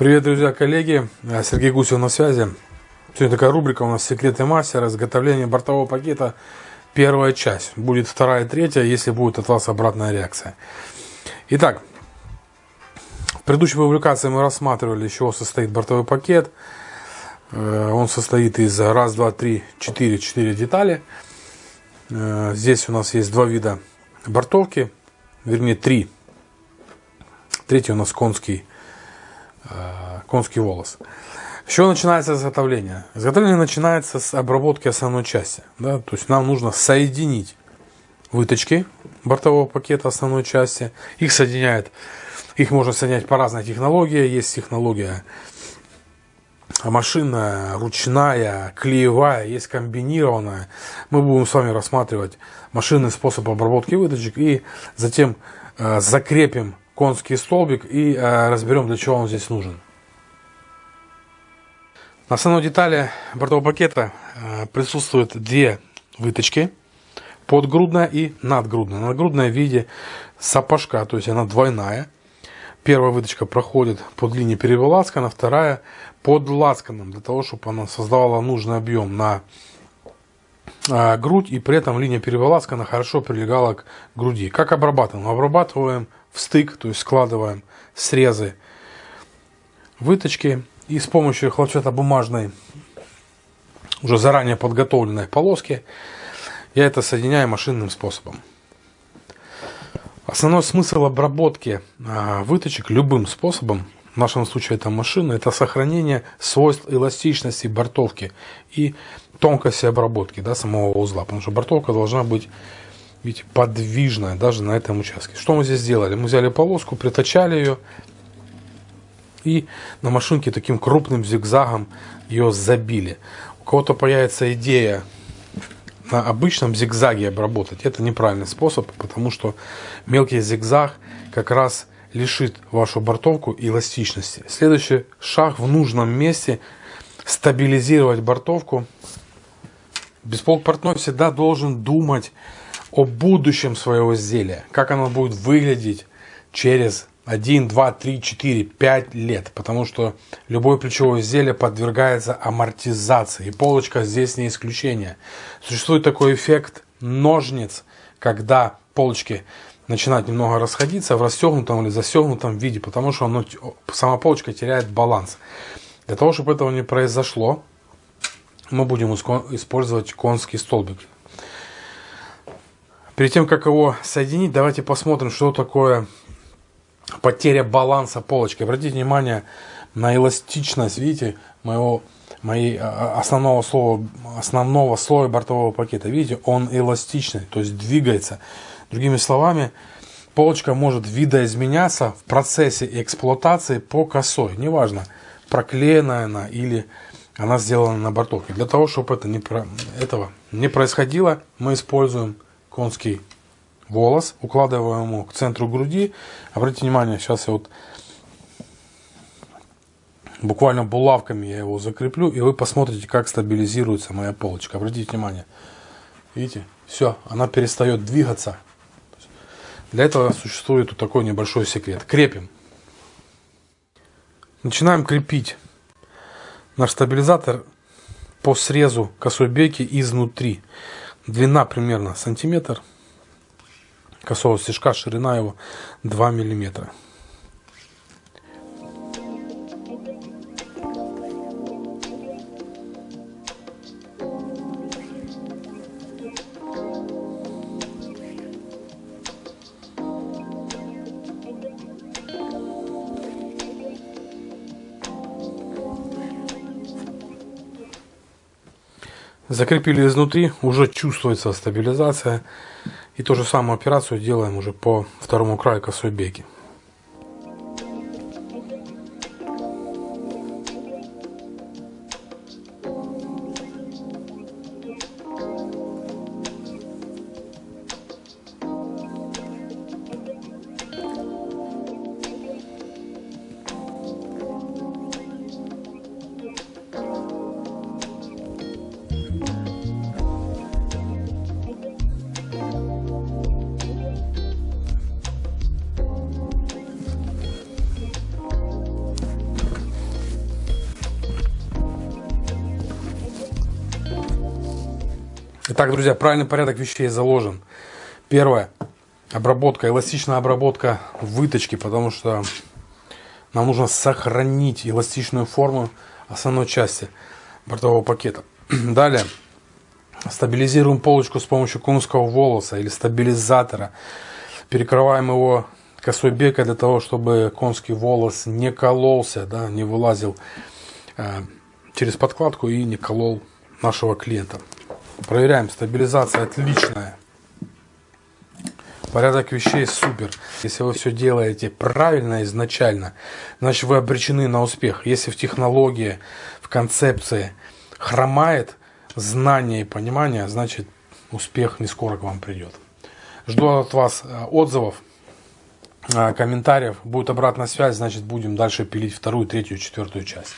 Привет, друзья, коллеги. Сергей Гусев на связи. Сегодня такая рубрика у нас «Секреты мастера», изготовление бортового пакета. Первая часть. Будет вторая, третья, если будет от вас обратная реакция. Итак, в предыдущей публикации мы рассматривали, из чего состоит бортовой пакет. Э, он состоит из раз, два, три, четыре, четыре детали. Э, здесь у нас есть два вида бортовки, вернее три. Третий у нас конский, э, конский волос. С чего начинается изготовление? Изготовление начинается с обработки основной части. Да? То есть нам нужно соединить выточки бортового пакета основной части. Их соединяет, их можно соединять по разной технологии. Есть технология машинная, ручная, клеевая, есть комбинированная. Мы будем с вами рассматривать машинный способ обработки выточек и затем э, закрепим конский столбик и э, разберем, для чего он здесь нужен. На основной детали бортового пакета э, присутствуют две выточки, подгрудная и надгрудная. Надгрудная в виде сапожка, то есть она двойная. Первая выточка проходит под линией перевела лацкана, вторая под лацканом, для того, чтобы она создавала нужный объем на э, грудь и при этом линия перевела лацкана хорошо прилегала к груди. Как обрабатываем? Обрабатываем в стык, то есть складываем срезы выточки и с помощью хлопчатобумажной, уже заранее подготовленной полоски, я это соединяю машинным способом. Основной смысл обработки а, выточек любым способом, в нашем случае это машина, это сохранение свойств эластичности бортовки и тонкости обработки да, самого узла. Потому что бортовка должна быть видите, подвижная даже на этом участке. Что мы здесь сделали? Мы взяли полоску, притачали ее, и на машинке таким крупным зигзагом ее забили. У кого-то появится идея на обычном зигзаге обработать. Это неправильный способ, потому что мелкий зигзаг как раз лишит вашу бортовку эластичности. Следующий шаг в нужном месте стабилизировать бортовку. Бесполк портной всегда должен думать о будущем своего изделия, как оно будет выглядеть через 1, 2, 3, 4, 5 лет, потому что любое плечевое изделие подвергается амортизации, и полочка здесь не исключение. Существует такой эффект ножниц, когда полочки начинают немного расходиться в расстегнутом или застегнутом виде, потому что оно, сама полочка теряет баланс. Для того, чтобы этого не произошло, мы будем использовать конский столбик. Перед тем, как его соединить, давайте посмотрим, что такое потеря баланса полочки. Обратите внимание на эластичность, видите, моего, моей а, а, основного слова, основного слоя бортового пакета. Видите, он эластичный, то есть двигается. Другими словами, полочка может видоизменяться в процессе эксплуатации по косой. Неважно, проклеена она или она сделана на бортовке. Для того, чтобы это не, этого не происходило, мы используем конский волос, укладываем его к центру груди. Обратите внимание, сейчас я вот буквально булавками я его закреплю, и вы посмотрите, как стабилизируется моя полочка. Обратите внимание. Видите? Все, она перестает двигаться. Для этого существует вот такой небольшой секрет. Крепим. Начинаем крепить наш стабилизатор по срезу косой бейки изнутри. Длина примерно сантиметр косого стежка, ширина его 2 миллиметра. Закрепили изнутри, уже чувствуется стабилизация. И ту же самую операцию делаем уже по второму краю косой беги. Итак, друзья, правильный порядок вещей заложен. Первое. Обработка, эластичная обработка выточки, потому что нам нужно сохранить эластичную форму основной части бортового пакета. Далее. Стабилизируем полочку с помощью конского волоса или стабилизатора. Перекрываем его косой бекой для того, чтобы конский волос не кололся, да, не вылазил э, через подкладку и не колол нашего клиента. Проверяем, стабилизация отличная. Порядок вещей супер. Если вы все делаете правильно изначально, значит вы обречены на успех. Если в технологии, в концепции хромает знание и понимание, значит успех не скоро к вам придет. Жду от вас э, отзывов, э, комментариев. Будет обратная связь, значит будем дальше пилить вторую, третью, четвертую часть.